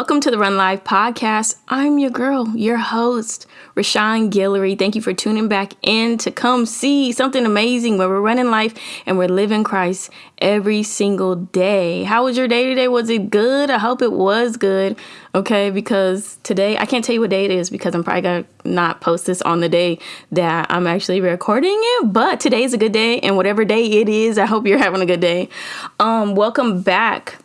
Welcome to the Run Life podcast. I'm your girl, your host, Rashawn Guillory. Thank you for tuning back in to come see something amazing where we're running life and we're living Christ every single day. How was your day today? Was it good? I hope it was good. Okay, because today I can't tell you what day it is because I'm probably gonna not post this on the day that I'm actually recording it. But today is a good day, and whatever day it is, I hope you're having a good day. Um, welcome back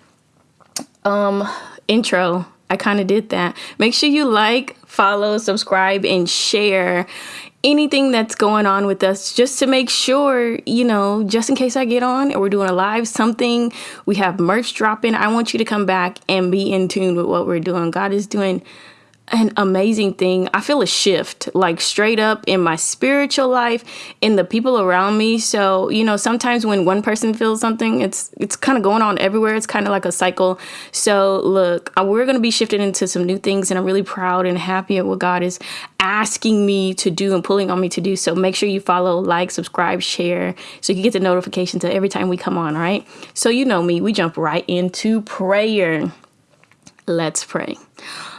um intro i kind of did that. Make sure you like follow subscribe and share anything that's going on with us just to make sure you know just in case i get on and we're doing a live something we have merch dropping. I want you to come back and be in tune with what we're doing. God is doing an amazing thing. I feel a shift, like straight up in my spiritual life, in the people around me. So, you know, sometimes when one person feels something, it's it's kind of going on everywhere. It's kind of like a cycle. So, look, we're going to be shifting into some new things and I'm really proud and happy at what God is asking me to do and pulling on me to do. So, make sure you follow, like, subscribe, share so you get the notifications every time we come on, right? So, you know me, we jump right into prayer. Let's pray.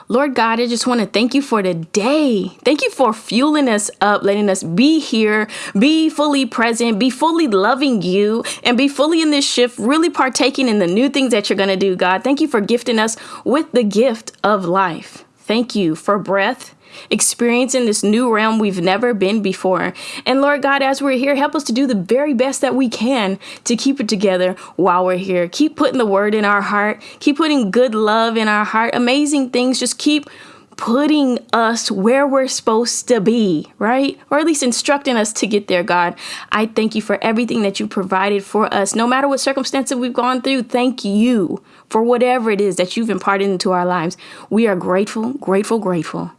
Lord God, I just want to thank you for today. Thank you for fueling us up, letting us be here, be fully present, be fully loving you, and be fully in this shift, really partaking in the new things that you're going to do, God. Thank you for gifting us with the gift of life. Thank you for breath experiencing this new realm we've never been before. And Lord God, as we're here, help us to do the very best that we can to keep it together while we're here. Keep putting the word in our heart, keep putting good love in our heart, amazing things. Just keep putting us where we're supposed to be, right? Or at least instructing us to get there, God. I thank you for everything that you provided for us. No matter what circumstances we've gone through, thank you for whatever it is that you've imparted into our lives. We are grateful, grateful, grateful.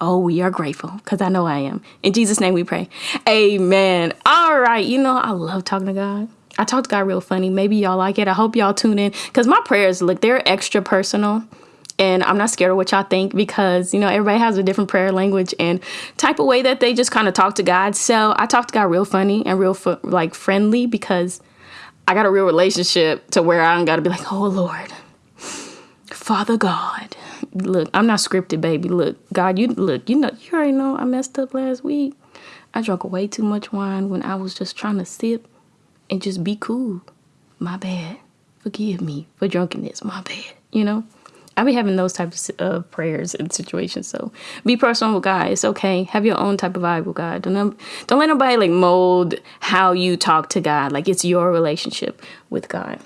Oh, we are grateful because I know I am. In Jesus' name we pray. Amen. All right. You know, I love talking to God. I talk to God real funny. Maybe y'all like it. I hope y'all tune in because my prayers, look, they're extra personal. And I'm not scared of what y'all think because, you know, everybody has a different prayer language and type of way that they just kind of talk to God. So I talk to God real funny and real, like, friendly because I got a real relationship to where I don't got to be like, oh, Lord, Father God, look, I'm not scripted, baby. Look, God, you look, you know, you already know I messed up last week. I drank way too much wine when I was just trying to sip and just be cool. My bad. Forgive me for drunkenness. My bad. You know, I be having those types of prayers and situations. So be personal with God. It's okay. Have your own type of vibe with God. Don't don't let nobody like mold how you talk to God. Like it's your relationship with God.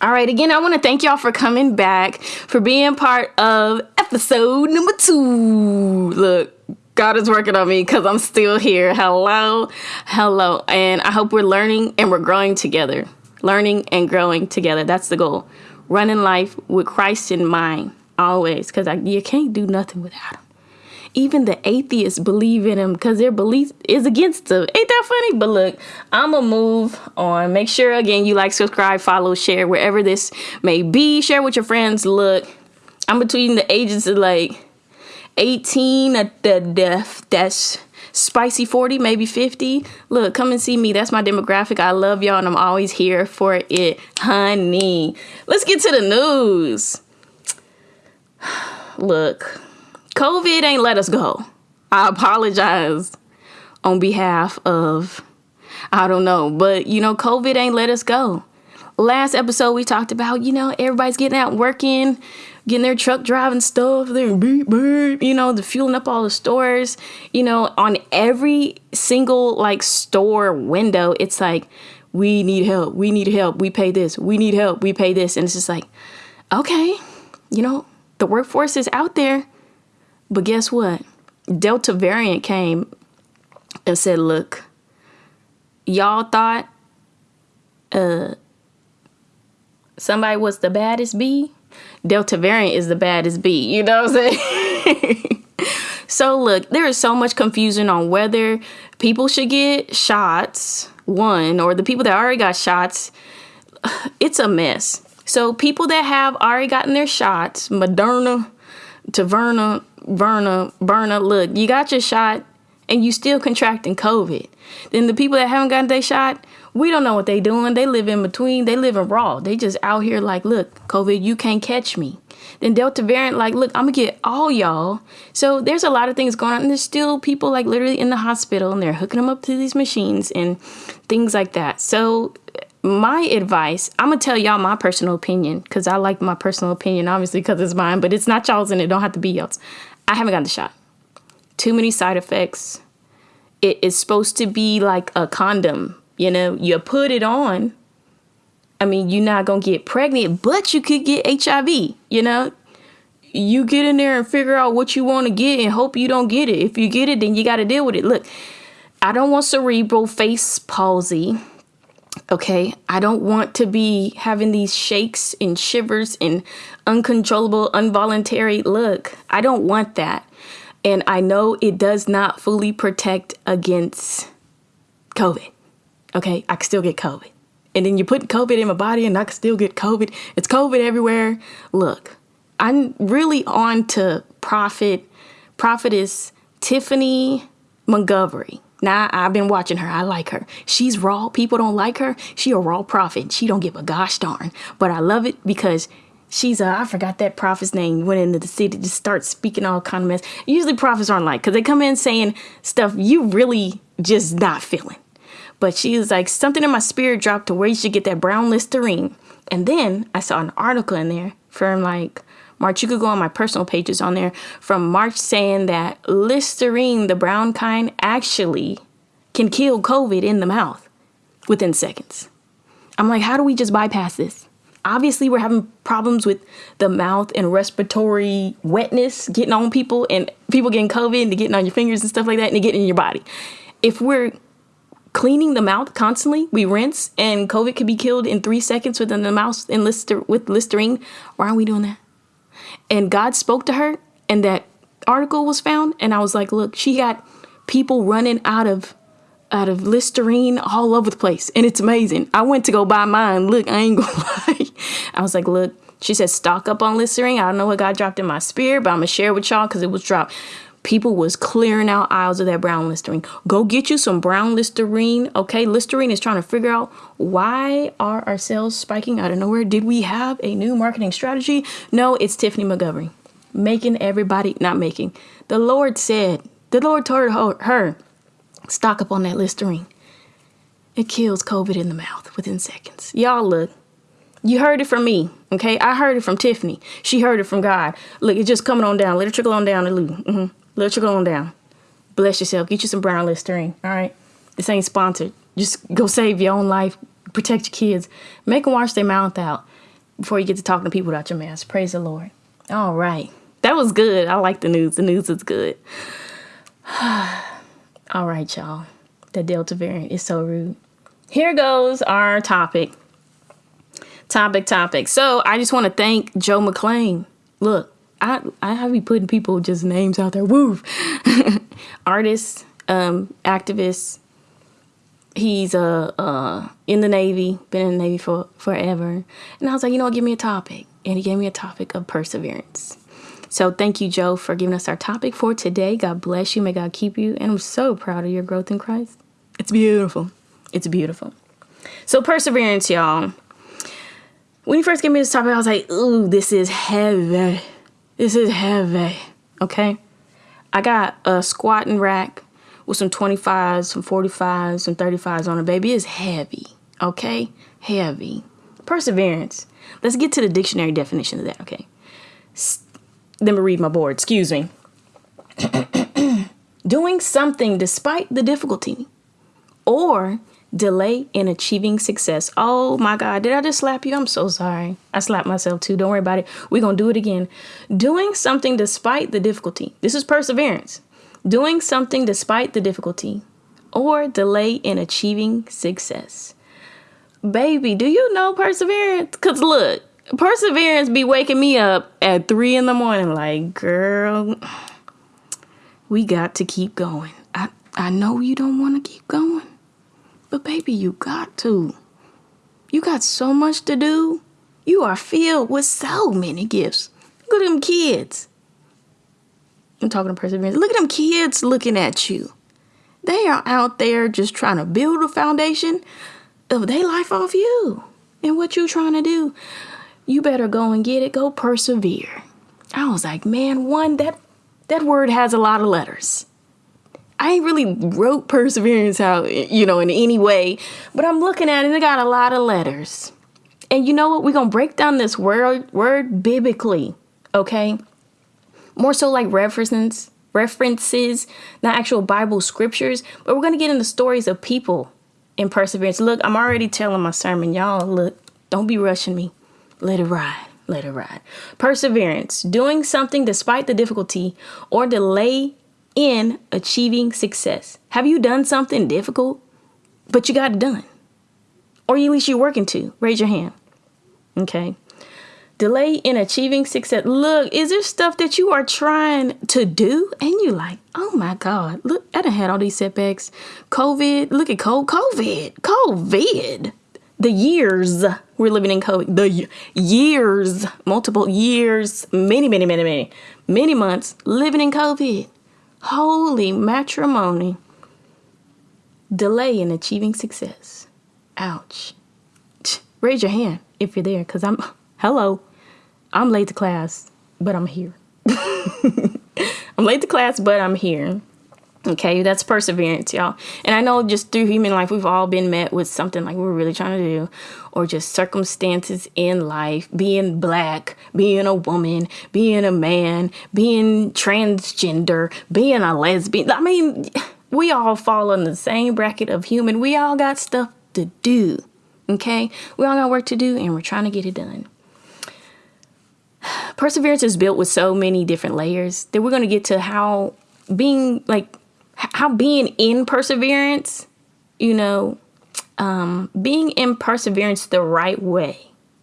All right, again, I want to thank y'all for coming back, for being part of episode number two. Look, God is working on me because I'm still here. Hello, hello. And I hope we're learning and we're growing together. Learning and growing together. That's the goal. Running life with Christ in mind, always, because you can't do nothing without Him even the atheists believe in him because their belief is against him. Ain't that funny? But look, I'm going to move on. Make sure, again, you like, subscribe, follow, share, wherever this may be. Share with your friends. Look, I'm between the ages of like 18 at the death. That's spicy 40, maybe 50. Look, come and see me. That's my demographic. I love y'all and I'm always here for it, honey. Let's get to the news. Look, COVID ain't let us go. I apologize on behalf of, I don't know, but you know, COVID ain't let us go. Last episode, we talked about, you know, everybody's getting out working, getting their truck driving stuff, they're beep, beep, you know, the fueling up all the stores, you know, on every single like store window, it's like, we need help, we need help, we pay this, we need help, we pay this. And it's just like, okay, you know, the workforce is out there but guess what? Delta variant came and said, look, y'all thought uh somebody was the baddest bee. Delta variant is the baddest bee. You know what I'm saying? so look, there is so much confusion on whether people should get shots, one, or the people that already got shots. It's a mess. So people that have already gotten their shots, Moderna, Taverna, Verna, Berna, look, you got your shot and you still contracting COVID. Then the people that haven't gotten their shot, we don't know what they doing. They live in between. They live in raw. They just out here like, look, COVID, you can't catch me. Then Delta variant, like, look, I'm gonna get all y'all. So there's a lot of things going on, and there's still people like literally in the hospital, and they're hooking them up to these machines and things like that. So my advice, I'm gonna tell y'all my personal opinion because I like my personal opinion, obviously, because it's mine, but it's not y'all's and it don't have to be y'all's. I haven't gotten the shot. Too many side effects. It is supposed to be like a condom, you know, you put it on. I mean, you're not gonna get pregnant, but you could get HIV, you know. You get in there and figure out what you want to get and hope you don't get it. If you get it, then you got to deal with it. Look, I don't want cerebral face palsy Okay, I don't want to be having these shakes and shivers and uncontrollable, involuntary look. I don't want that. And I know it does not fully protect against COVID. Okay, I can still get COVID. And then you put COVID in my body and I can still get COVID. It's COVID everywhere. Look, I'm really on to Prophet, Prophetess Tiffany Montgomery. Now I've been watching her. I like her. She's raw. People don't like her. She a raw prophet. She don't give a gosh darn. But I love it because she's a I forgot that prophet's name. Went into the city to start speaking all kind of mess. Usually prophets aren't like because they come in saying stuff you really just not feeling. But she was like something in my spirit dropped to where you should get that brown Listerine. And then I saw an article in there from like March. You could go on my personal pages on there from March saying that Listerine, the brown kind, actually can kill COVID in the mouth within seconds. I'm like, how do we just bypass this? Obviously, we're having problems with the mouth and respiratory wetness getting on people and people getting COVID and getting on your fingers and stuff like that and getting in your body. If we're cleaning the mouth constantly, we rinse and COVID could be killed in three seconds within the mouth in Lister- with Listerine. Why aren't we doing that? and God spoke to her and that article was found and I was like, look, she got people running out of out of Listerine all over the place and it's amazing. I went to go buy mine. Look, I ain't gonna lie. I was like, look, she said stock up on Listerine. I don't know what God dropped in my spirit, but I'm gonna share with y'all because it was dropped. People was clearing out aisles of that brown Listerine. Go get you some brown Listerine. Okay, Listerine is trying to figure out why are our sales spiking out of nowhere. Did we have a new marketing strategy? No, it's Tiffany Montgomery making everybody not making. The Lord said, the Lord told her stock up on that Listerine. It kills COVID in the mouth within seconds. Y'all look. You heard it from me, okay? I heard it from Tiffany. She heard it from God. Look, it's just coming on down. Let it trickle on down to Lou. Mm-hmm. Let you go on down. Bless yourself. Get you some brown Listerine. All right. This ain't sponsored. Just go save your own life. Protect your kids. Make them wash their mouth out before you get to talking to people without your mask. Praise the Lord. All right. That was good. I like the news. The news is good. All right, y'all. The Delta variant is so rude. Here goes our topic. Topic, topic. So I just want to thank Joe McClain. Look, I I have be putting people just names out there. Woo, artists, um, activists. He's uh, uh in the Navy, been in the Navy for forever. And I was like, you know what, give me a topic. And he gave me a topic of perseverance. So thank you, Joe, for giving us our topic for today. God bless you. May God keep you. And I'm so proud of your growth in Christ. It's beautiful. It's beautiful. So perseverance, y'all. When you first gave me this topic, I was like, ooh, this is heavy. This is heavy. Okay. I got a squatting rack with some 25s, some 45s, some 35s on it, baby. It's heavy. Okay? Heavy. Perseverance. Let's get to the dictionary definition of that, okay? Let me read my board. Excuse me. Doing something despite the difficulty or delay in achieving success. Oh my God, did I just slap you? I'm so sorry. I slapped myself too. Don't worry about it. We're going to do it again. Doing something despite the difficulty. This is perseverance. Doing something despite the difficulty or delay in achieving success. Baby, do you know perseverance? Because look, perseverance be waking me up at three in the morning, like, girl, we got to keep going. I, I know you don't want to keep going but baby, you got to. You got so much to do. You are filled with so many gifts. Look at them kids. I'm talking to perseverance. Look at them kids looking at you. They are out there just trying to build a foundation of their life off you and what you're trying to do. you better go and get it. Go persevere. I was like, man, one, that that word has a lot of letters. I ain't really wrote perseverance out, you know, in any way, but I'm looking at it, it got a lot of letters. And you know what? We're gonna break down this word word biblically, okay? More so like references, references, not actual Bible scriptures, but we're gonna get into stories of people in perseverance. Look, I'm already telling my sermon, y'all. Look, don't be rushing me. Let it ride. Let it ride. Perseverance, doing something despite the difficulty or delay in achieving success. Have you done something difficult, but you got it done? Or at least you're working to? Raise your hand. Okay. Delay in achieving success. Look, is there stuff that you are trying to do and you like, oh my God, look, I done had all these setbacks. COVID, look at COVID, COVID COVID. the years we're living in COVID, the years, multiple years, many, many, many, many, many months living in COVID. Holy matrimony. Delay in achieving success. Ouch. Raise your hand if you're there, because I'm, hello, I'm late to class, but I'm here. I'm late to class, but I'm here. Okay, that's perseverance, y'all. And I know just through human life, we've all been met with something like we're really trying to do, or just circumstances in life being black, being a woman, being a man, being transgender, being a lesbian. I mean, we all fall in the same bracket of human. We all got stuff to do. Okay, we all got work to do, and we're trying to get it done. Perseverance is built with so many different layers that we're going to get to how being like how being in perseverance, you know, um, being in perseverance the right way,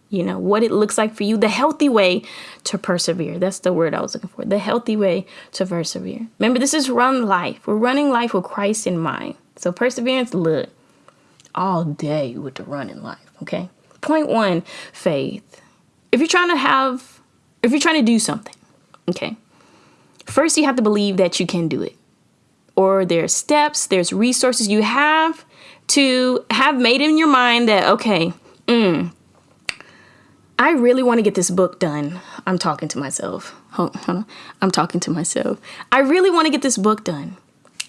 you know, what it looks like for you, the healthy way to persevere. That's the word I was looking for. The healthy way to persevere. Remember, this is run life. We're running life with Christ in mind. So perseverance, look, all day with the running life, okay? Point one, faith. If you're trying to have, if you're trying to do something, okay, first you have to believe that you can do it or there's steps, there's resources you have to have made in your mind that, okay, mm, I really want to get this book done. I'm talking to myself. I'm talking to myself. I really want to get this book done.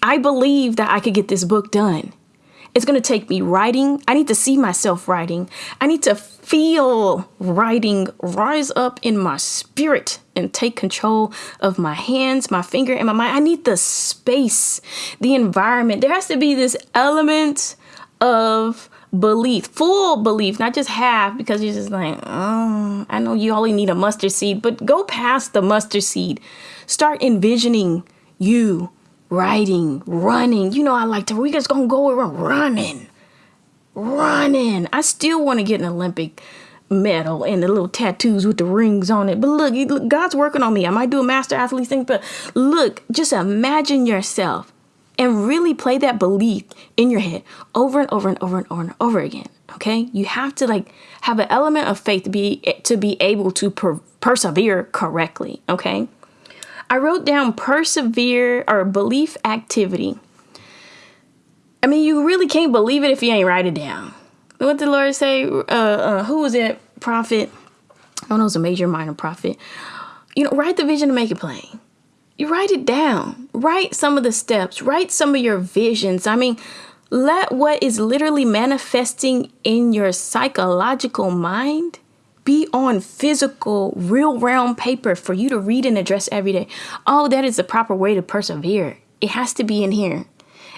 I believe that I could get this book done. It's going to take me writing. I need to see myself writing. I need to feel writing rise up in my spirit and take control of my hands, my finger, and my mind. I need the space, the environment. There has to be this element of belief, full belief, not just half, because you're just like, oh, I know you only need a mustard seed, but go past the mustard seed. Start envisioning you riding, running. You know, I like to, we just gonna go around running, running. I still want to get an Olympic medal and the little tattoos with the rings on it. But look, look, God's working on me. I might do a master athlete thing, but look, just imagine yourself and really play that belief in your head over and over and over and over and over again. Okay, you have to like have an element of faith to be to be able to per- persevere correctly. Okay. I wrote down persevere or belief activity. I mean, you really can't believe it if you ain't write it down. What did the Lord say? Uh, uh, who was it? Prophet. I don't know, it was a major minor prophet. You know, write the vision to make it plain. You write it down. Write some of the steps. Write some of your visions. I mean, let what is literally manifesting in your psychological mind be on physical, real round paper for you to read and address every day. Oh, that is the proper way to persevere. It has to be in here.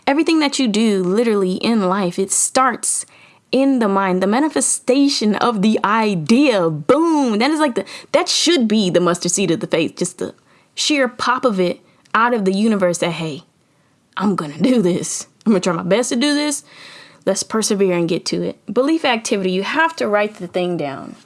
Everything that you do literally in life, it starts in the mind, the manifestation of the idea. Boom. That is like the, that should be the mustard seed of the faith. Just the sheer pop of it out of the universe that, hey, I'm to do this. I'm to try my best to do this. Let's persevere and get to it. Belief activity, you have to write the thing down.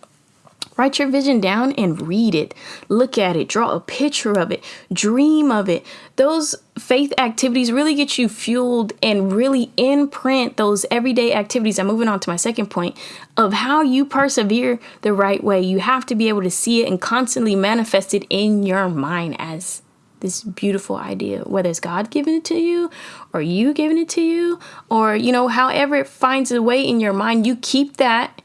Write your vision down and read it. Look at it. Draw a picture of it. Dream of it. Those faith activities really get you fueled and really imprint those everyday activities. I'm moving on to my second point of how you persevere the right way. You have to be able to see it and constantly manifest it in your mind as this beautiful idea, whether it's God giving it to you or you giving it to you, or, you know, however it finds a way in your mind, you keep that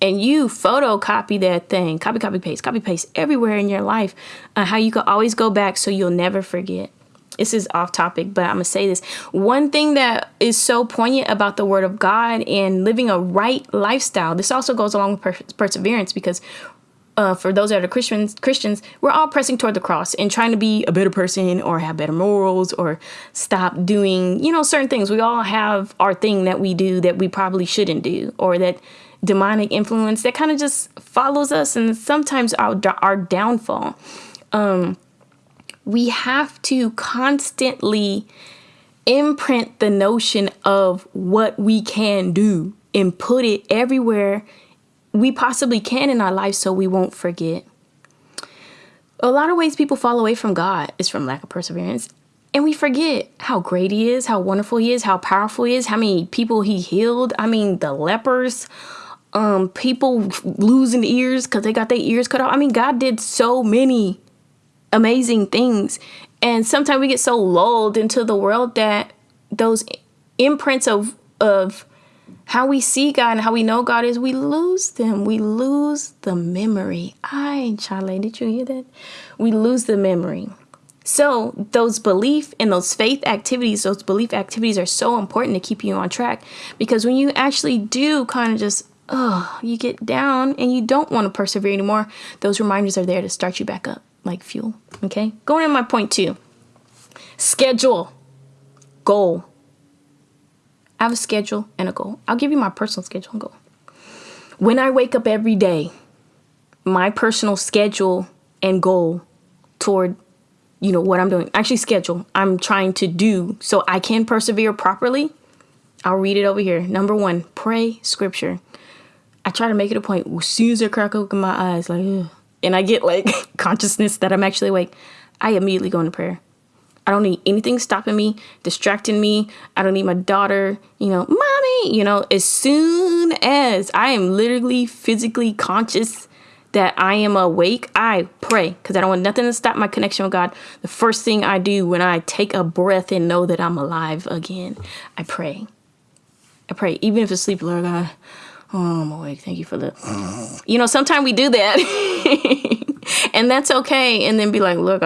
and you photocopy that thing, copy, copy, paste, copy, paste everywhere in your life, uh, how you can always go back so you'll never forget. This is off topic, but I'm gonna say this. One thing that is so poignant about the Word of God and living a right lifestyle, this also goes along with per- perseverance because uh, for those that are Christians, Christians, we're all pressing toward the cross and trying to be a better person or have better morals or stop doing, you know, certain things. We all have our thing that we do that we probably shouldn't do, or that demonic influence that kind of just follows us and sometimes our our downfall. Um, we have to constantly imprint the notion of what we can do and put it everywhere we possibly can in our life so we won't forget. A lot of ways people fall away from God is from lack of perseverance. And we forget how great He is, how wonderful He is, how powerful He is, how many people He healed. I mean, the lepers, um, people losing ears because they got their ears cut off. I mean, God did so many amazing things. And sometimes we get so lulled into the world that those imprints of of how we see God and how we know God is, we lose them. We lose the memory. Ay, Charlie, did you hear that? We lose the memory. So, those belief and those faith activities, those belief activities are so important to keep you on track because when you actually do kind of just, oh, you get down and you don't want to persevere anymore, those reminders are there to start you back up like fuel. Okay, going in my point two schedule, goal. I have a schedule and a goal. I'll give you my personal schedule and goal. When I wake up every day, my personal schedule and goal toward you know what I'm doing. Actually schedule. I'm trying to do so I can persevere properly. I'll read it over here. Number 1, pray scripture. I try to make it a point as soon as I crack open my eyes like Ugh, and I get like consciousness that I'm actually awake, I immediately go into prayer. I don't need anything stopping me, distracting me. I don't need my daughter, you know, mommy, you know, as soon as I am literally physically conscious that I am awake, I pray because I don't want nothing to stop my connection with God. The first thing I do when I take a breath and know that I'm alive again, I pray. I pray, even if it's sleep, Lord God, oh, I'm awake. Thank you for the, you know, sometimes we do that. and that's okay. And then be like, look,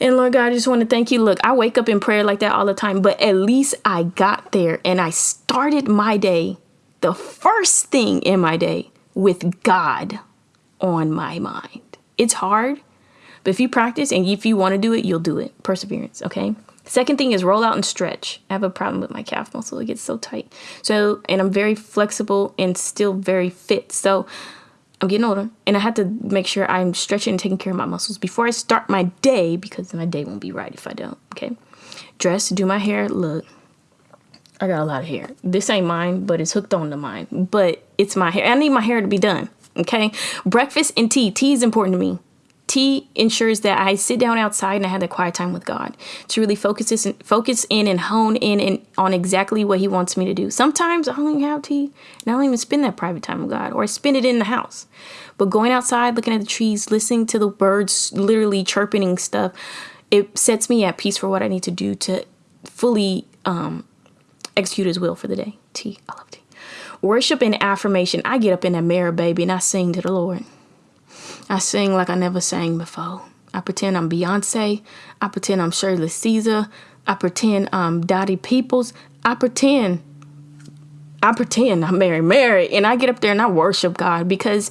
and Lord God, I just want to thank you. Look, I wake up in prayer like that all the time, but at least I got there and I started my day, the first thing in my day, with God on my mind. It's hard, but if you practice and if you want to do it, you'll do it. Perseverance, okay? Second thing is roll out and stretch. I have a problem with my calf muscle. It gets so tight. So, and I'm very flexible and still very fit. So, I'm getting older and I have to make sure I'm stretching and taking care of my muscles before I start my day because my day won't be right if I don't. Okay. Dress, do my hair. Look, I got a lot of hair. This ain't mine, but it's hooked on to mine. But it's my hair. I need my hair to be done. Okay. Breakfast and tea. Tea is important to me. Tea ensures that I sit down outside and I have that quiet time with God to really focus this and focus in and hone in and on exactly what He wants me to do. Sometimes I don't even have tea and I don't even spend that private time with God or I spend it in the house. But going outside, looking at the trees, listening to the birds literally chirping and stuff, it sets me at peace for what I need to do to fully um, execute His will for the day. Tea, I love tea. Worship and affirmation. I get up in that mirror, baby, and I sing to the Lord. I sing like I never sang before. I pretend I'm Beyonce. I pretend I'm Shirley Caesar. I pretend I'm Dottie Peoples. I pretend I pretend I'm Mary Mary and I get up there and I worship God because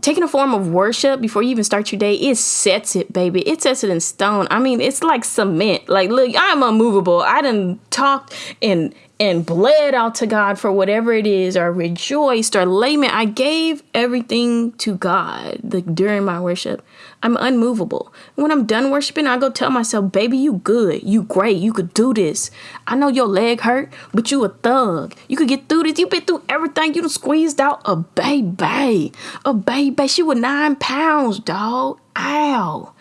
taking a form of worship before you even start your day, it sets it, baby. It sets it in stone. I mean, it's like cement. Like, look, I'm unmovable. I done talked and and bled out to God for whatever it is, or rejoiced, or lament. I gave everything to God like, during my worship. I'm unmovable. When I'm done worshiping, I go tell myself, baby, you good. You great. You could do this. I know your leg hurt, but you a thug. You could get through this. You been through everything. You done squeezed out a baby. A baby. She was nine pounds, dog. Ow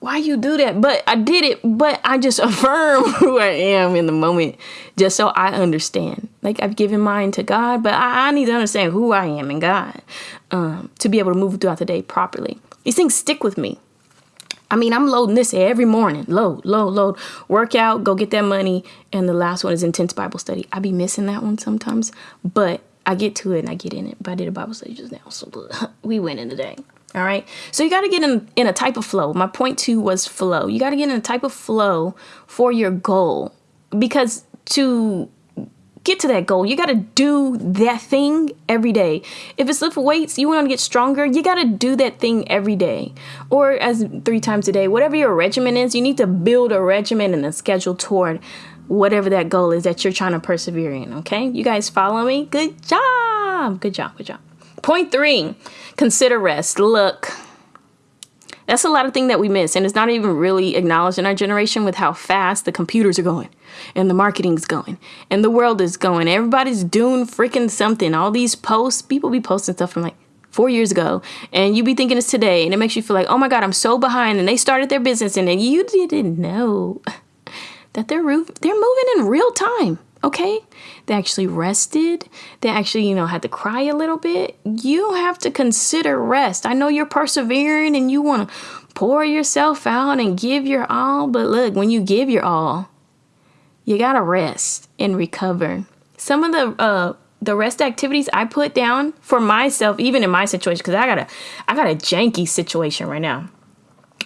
why you do that? But I did it, but I just affirm who I am in the moment just so I understand. Like I've given mine to God, but I, I need to understand who I am in God um, to be able to move throughout the day properly. These things stick with me. I mean, I'm loading this every morning. Load, load, load. Workout, go get that money. And the last one is intense Bible study. I be missing that one sometimes, but I get to it and I get in it. But I did a Bible study just now, so we went in today. All right. So you got to get in in a type of flow. My point two was flow. You got to get in a type of flow for your goal because to get to that goal, you got to do that thing every day. If it's lift weights, you want to get stronger, you got to do that thing every day or as three times a day. Whatever your regimen is, you need to build a regimen and a schedule toward whatever that goal is that you're trying to persevere in. Okay. You guys follow me? Good job. Good job. Good job. Point three consider rest. Look, that's a lot of thing that we miss, and it's not even really acknowledged in our generation with how fast the computers are going, and the marketing's going, and the world is going. Everybody's doing freaking something. All these posts, people be posting stuff from like four years ago, and you be thinking it's today, and it makes you feel like, oh my god, I'm so behind. And they started their business, and you didn't know that they're they're moving in real time okay? They actually rested. They actually, you know, had to cry a little bit. You have to consider rest. I know you're persevering and you want to pour yourself out and give your all, but look, when you give your all, you got to rest and recover. Some of the uh the rest activities I put down for myself, even in my situation, because I got a I got a janky situation right now.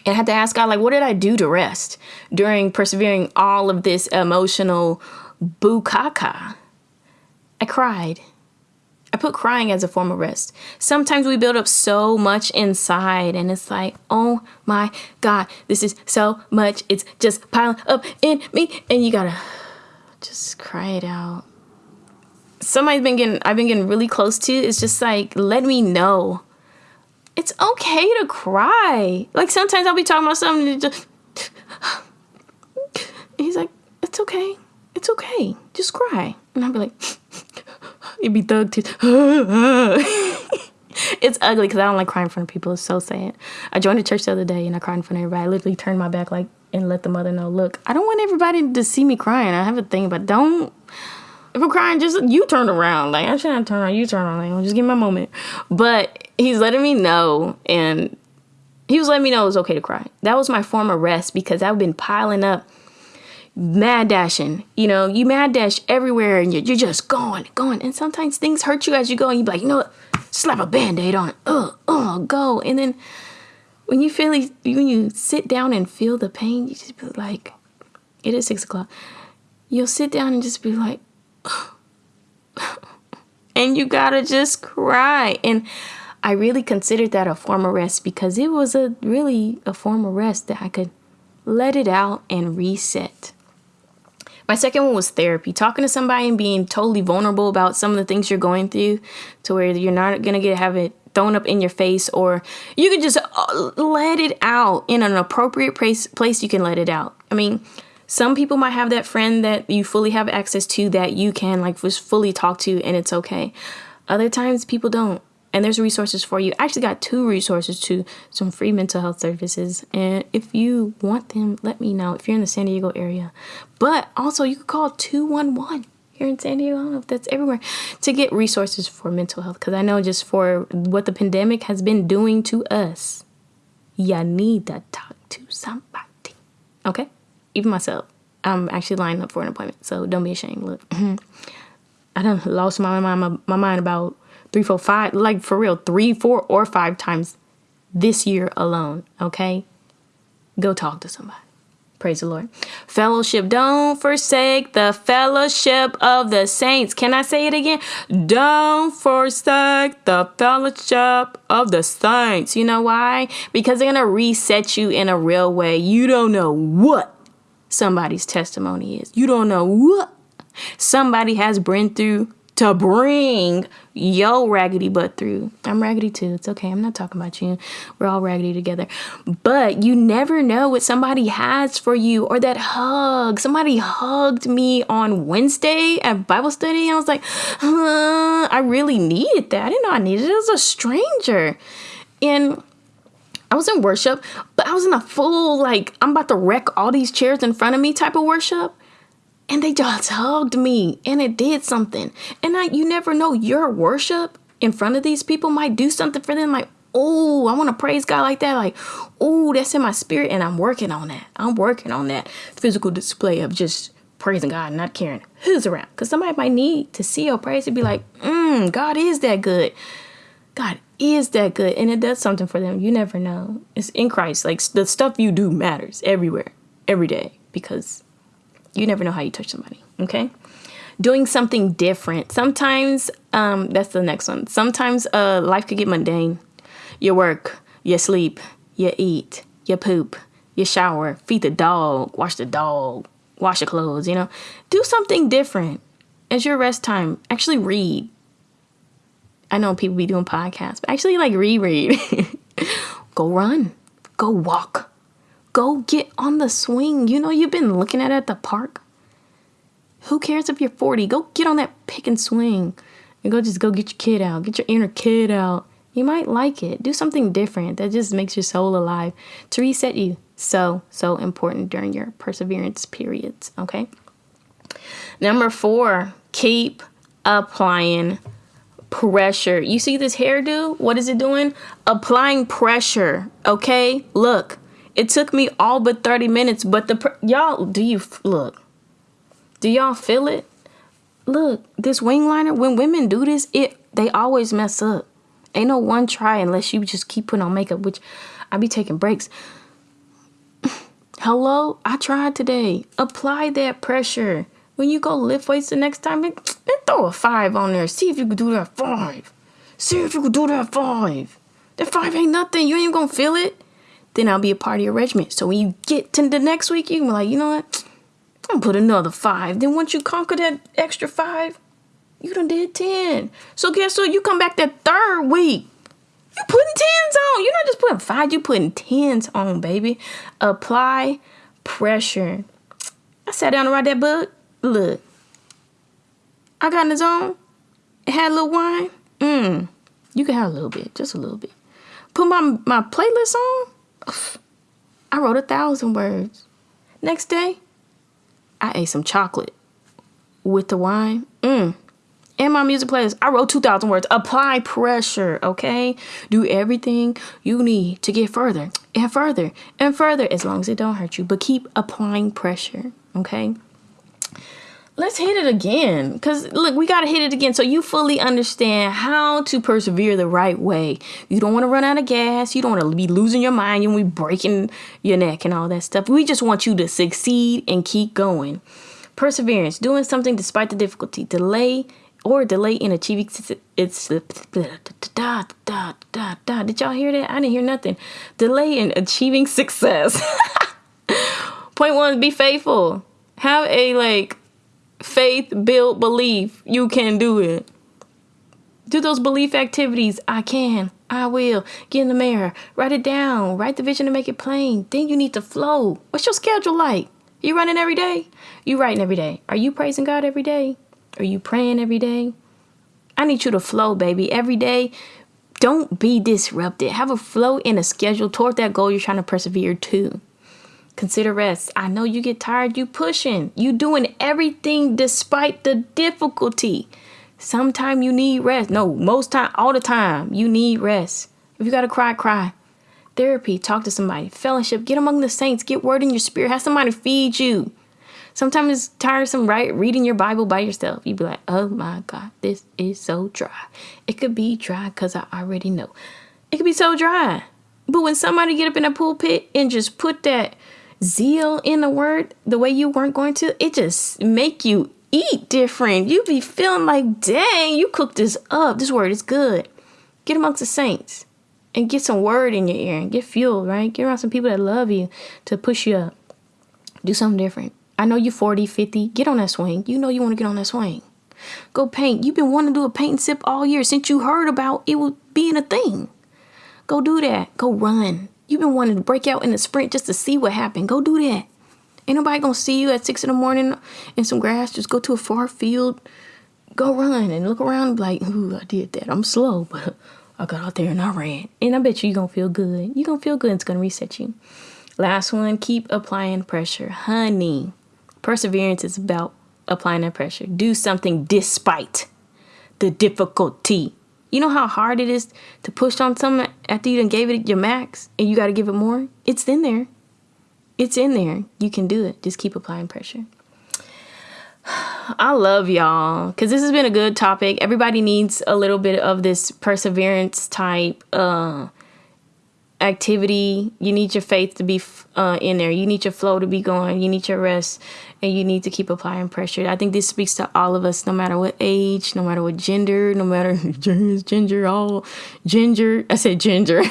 And I had to ask God, like, what did I do to rest during persevering all of this emotional bukaka. I cried. I put crying as a form of rest. Sometimes we build up so much inside, and it's like, oh my God, this is so much. It's just piling up in me, and you gotta just cry it out. Somebody's been getting, I've been getting really close to. It's just like, let me know. It's okay to cry. Like sometimes I'll be talking about something, and just, he's like, it's okay it's okay. Just cry. And I'd be like, it'd be thug tears. it's ugly because I don't like crying in front of people. It's so sad. I joined a church the other day and I cried in front of everybody. I literally turned my back like and let the mother know, look, I don't want everybody to see me crying. I have a thing, but don't. If I'm crying, just you turn around. Like I shouldn't turn around. You turn around. Like, just give my moment. But he's letting me know, and he was letting me know it was okay to cry. That was my form of rest because I've been piling up mad dashing. You know, you mad dash everywhere and you're, you're just going, going. And sometimes things hurt you as you go and you be like, you know what? Slap a band-aid on it. Uh, uh, go. And then when you feel when you sit down and feel the pain, you just be like, it is six o'clock. You'll sit down and just be like, and you gotta just cry. And I really considered that a form of rest because it was a really a form of rest that I could let it out and reset. My second one was therapy, talking to somebody and being totally vulnerable about some of the things you're going through to where you're not going to get have it thrown up in your face or you can just uh, let it out in an appropriate place place you can let it out. I mean, some people might have that friend that you fully have access to that you can like just fully talk to and it's okay. Other times people don't and there's resources for you. I actually got two resources to some free mental health services. And if you want them, let me know if you're in the San Diego area. But also, you could call 211 here in San Diego. I don't know if that's everywhere to get resources for mental health. Because I know just for what the pandemic has been doing to us, you need to talk to somebody. Okay? Even myself. I'm actually lining up for an appointment. So don't be ashamed. Look, I done lost my my, my mind about three, four, five, like for real, three, four, or five times this year alone. Okay? Go talk to somebody. Praise the Lord. Fellowship. Don't forsake the fellowship of the saints. Can I say it again? Don't forsake the fellowship of the saints. You know why? Because they're going to reset you in a real way. You don't know what somebody's testimony is. You don't know what somebody has been through to bring yo raggedy butt through. I'm raggedy too. It's okay. I'm not talking about you. We're all raggedy together. But you never know what somebody has for you or that hug. Somebody hugged me on Wednesday at Bible study. I was like, I really needed that. I didn't know I needed it. It was a stranger. And I was in worship, but I was in a full, like, I'm about to wreck all these chairs in front of me type of worship and they just hugged me and it did something. And I, you never know, your worship in front of these people might do something for them. Like, oh, I want to praise God like that. Like, oh, that's in my spirit. And I'm working on that. I'm working on that physical display of just praising God, not caring who's around. Because somebody might need to see your praise and be like, mm, God is that good. God is that good. And it does something for them. You never know. It's in Christ. Like the stuff you do matters everywhere, every day, because you never know how you touch somebody. Okay? Doing something different. Sometimes, um, that's the next one. Sometimes uh, life could get mundane. You work, you sleep, you eat, you poop, you shower, feed the dog, wash the dog, wash your clothes, you know. Do something different. As your rest time, actually read. I know people be doing podcasts, but actually like reread. go run. Go walk. Go get on the swing. You know you've been looking at it at the park. Who cares if you're 40? Go get on that pick and swing. And go just go get your kid out. Get your inner kid out. You might like it. Do something different that just makes your soul alive to reset you. So, so important during your perseverance periods. Okay. Number four, keep applying pressure. You see this hairdo? What is it doing? Applying pressure. Okay. Look, it took me all but 30 minutes, but the, y'all, do you, look, do y'all feel it? Look, this wing liner, when women do this, it, they always mess up. Ain't no one try unless you just keep putting on makeup, which I be taking breaks. Hello, I tried today. Apply that pressure. When you go lift weights the next time, then throw a five on there. See if you can do that five. See if you can do that five. That five ain't nothing. You ain't gonna feel it. Then I'll be a part of your regiment. So when you get to the next week, you can be like, you know what? I'm put another five. Then once you conquer that extra five, you done did 10. So guess what? You come back that third week. You putting tens on. You're not just putting five, you putting tens on, baby. Apply pressure. I sat down to write that book. Look. I got in the zone. Had a little wine. Mmm. You can have a little bit, just a little bit. Put my my playlist on. I wrote a thousand words. Next day, I ate some chocolate with the wine. Mmm in my music playlist, I wrote 2,000 words. Apply pressure, okay? Do everything you need to get further and further and further as long as it don't hurt you. But keep applying pressure, okay? Let's hit it again. Because, look, we got to hit it again so you fully understand how to persevere the right way. You don't want to run out of gas. You don't want to be losing your mind. You want to be breaking your neck and all that stuff. We just want you to succeed and keep going. Perseverance, doing something despite the difficulty. Delay or delay in achieving its did y'all hear that i didn't hear nothing delay in achieving success point one be faithful have a like faith build belief. You can do it. Do those belief activities. I can. I will. Get in the mirror. Write it down. Write the vision and make it plain. Then you need to flow. What's your schedule like? You running every day? You writing every day. Are you praising god every day? Are you praying every day? I need you to flow, baby. Every day, don't be disrupted. Have a flow in a schedule toward that goal you're trying to persevere to. Consider rest. I know you get tired, you pushing. You doing everything despite the difficulty. Sometimes you need rest. No, most time, all the time, you need rest. If you gotta cry, cry. Therapy, talk to somebody. Fellowship, get among the saints. Get word in your spirit. Have somebody feed you. Sometimes it's tiresome, right? Reading your Bible by yourself. You'd be like, oh my God, this is so dry. It could be dry because I already know. It could be so dry. But when somebody get up in a pulpit and just put that zeal in the word the way you weren't going to, it just make you eat different. You be feeling like, dang, you cooked this up. This word is good. Get amongst the saints and get some word in your ear and get fueled, right? Get around some people that love you to push you up. Do something different. I know you're 40, 50. Get on that swing. You know you want to get on that swing. Go paint. You've been wanting to do a paint and sip all year since you heard about it was being a thing. Go do that. Go run. You've been wanting to break out in the sprint just to see what happened. Go do that. Ain't nobody gonna see you at six in the morning in some grass. Just go to a far field. Go run and look around like, ooh, I did that. I'm slow, but I got out there and I ran. And I bet you you're gonna feel good. You're gonna feel good. It's gonna reset you. Last one, keep applying pressure. Honey, Perseverance is about applying that pressure. Do something despite the difficulty. You know how hard it is to push on something after you done gave it your max and you got to give it more? It's in there. It's in there. You can do it. Just keep applying pressure. I love y'all because this has been a good topic. Everybody needs a little bit of this perseverance type uh, activity. You need your faith to be uh, in there. You need your flow to be going. You need your rest, and you need to keep applying pressure. I think this speaks to all of us, no matter what age, no matter what gender, no matter ginger, all ginger. I said ginger,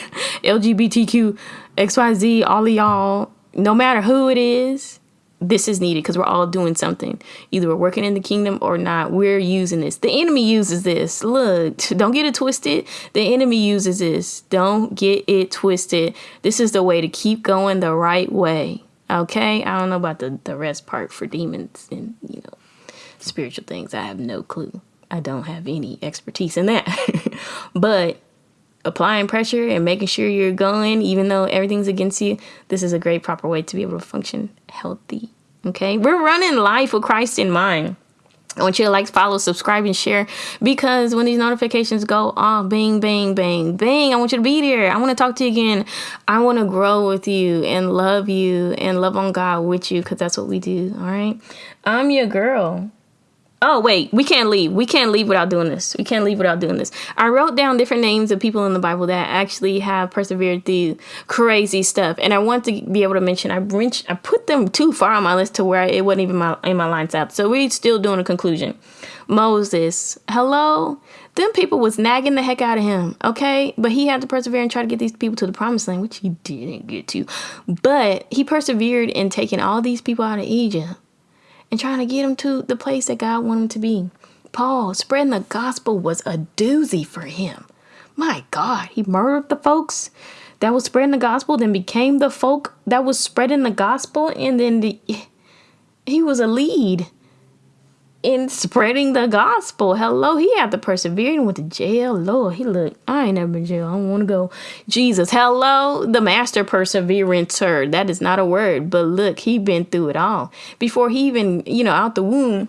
LGBTQ, XYZ, all of y'all. No matter who it is, this is needed because we're all doing something. Either we're working in the kingdom or not. We're using this. The enemy uses this. Look, don't get it twisted. The enemy uses this. Don't get it twisted. This is the way to keep going the right way. Okay? I don't know about the, the rest part for demons and, you know, spiritual things. I have no clue. I don't have any expertise in that. but applying pressure and making sure you're going, even though everything's against you, this is a great proper way to be able to function healthy. Okay, we're running life with Christ in mind. I want you to like, follow, subscribe, and share because when these notifications go off, bang, bang, bang, bang, I want you to be there. I want to talk to you again. I want to grow with you and love you and love on God with you because that's what we do. All right. I'm your girl. Oh, wait, we can't leave. We can't leave without doing this. We can't leave without doing this. I wrote down different names of people in the Bible that actually have persevered through crazy stuff. And I want to be able to mention, I, I put them too far on my list to where it wasn't even my, in my lines up. So we're still doing a conclusion. Moses, hello? Them people was nagging the heck out of him, okay? But he had to persevere and try to get these people to the promised land, which he didn't get to. But he persevered in taking all these people out of Egypt and trying to get him to the place that God wanted him to be. Paul, spreading the gospel was a doozy for him. My God, he murdered the folks that was spreading the gospel, then became the folk that was spreading the gospel, and then the, he was a lead in spreading the gospel. Hello, he had to persevere and went to jail. Lord, he looked, I ain't never been jail. I don't want to go. Jesus, hello, the master perseverancer. That is not a word, but look, he been through it all. Before he even, you know, out the womb,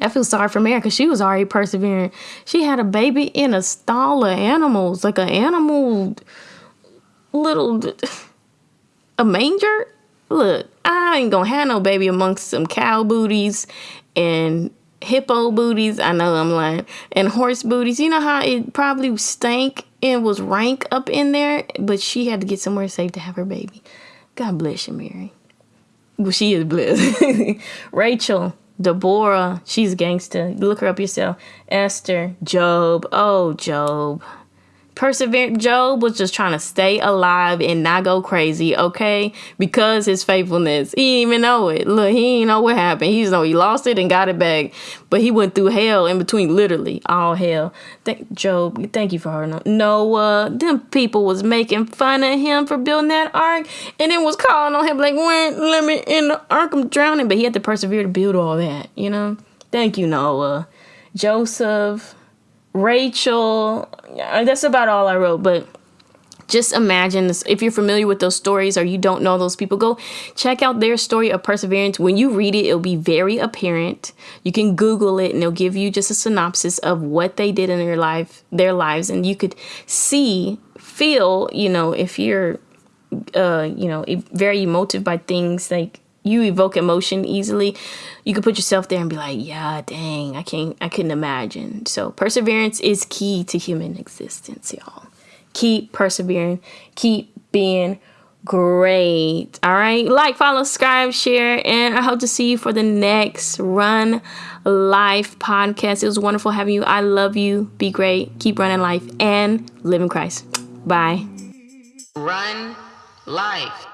I feel sorry for Mary because she was already persevering. She had a baby in a stall of animals, like an animal little a manger. Look, I ain't gonna have no baby amongst some cow booties and hippo booties. I know I'm lying. And horse booties. You know how it probably stank and was rank up in there, but she had to get somewhere safe to have her baby. God bless you, Mary. Well, she is blessed. Rachel, Deborah, she's a gangster. Look her up yourself. Esther, Job. Oh, Job. Perseverant Job was just trying to stay alive and not go crazy, okay? Because his faithfulness. He even know it. Look, he didn't know what happened. He just know he lost it and got it back. But he went through hell in between, literally, all hell. Thank Job, thank you for her. Noah, them people was making fun of him for building that ark and then was calling on him like, wait, let me in the ark, I'm drowning. But he had to persevere to build all that, you know? Thank you, Noah. Joseph, Rachel. That's about all I wrote, but just imagine this. If you're familiar with those stories or you don't know those people, go check out their story of perseverance. When you read it, it'll be very apparent. You can Google it and it'll give you just a synopsis of what they did in their life, their lives, and you could see, feel, you know, if you're, uh, you know, very emotive by things like you evoke emotion easily, you can put yourself there and be like, yeah, dang, I can't, I couldn't imagine. So perseverance is key to human existence, y'all. Keep persevering, keep being great. All right, like, follow, subscribe, share, and I hope to see you for the next Run Life podcast. It was wonderful having you. I love you. Be great. Keep running life and live in Christ. Bye. Run life.